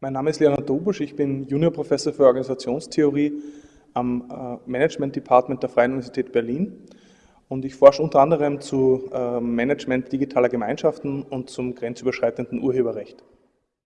Mein Name ist Leonard Dobusch, ich bin Juniorprofessor für Organisationstheorie am äh, Management Department der Freien Universität Berlin und ich forsche unter anderem zu äh, Management digitaler Gemeinschaften und zum grenzüberschreitenden Urheberrecht.